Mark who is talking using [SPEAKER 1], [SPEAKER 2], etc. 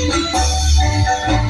[SPEAKER 1] Gracias.